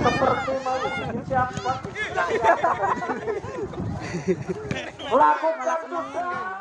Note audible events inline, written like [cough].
seperti mau siapa [laughs] lakukan sudah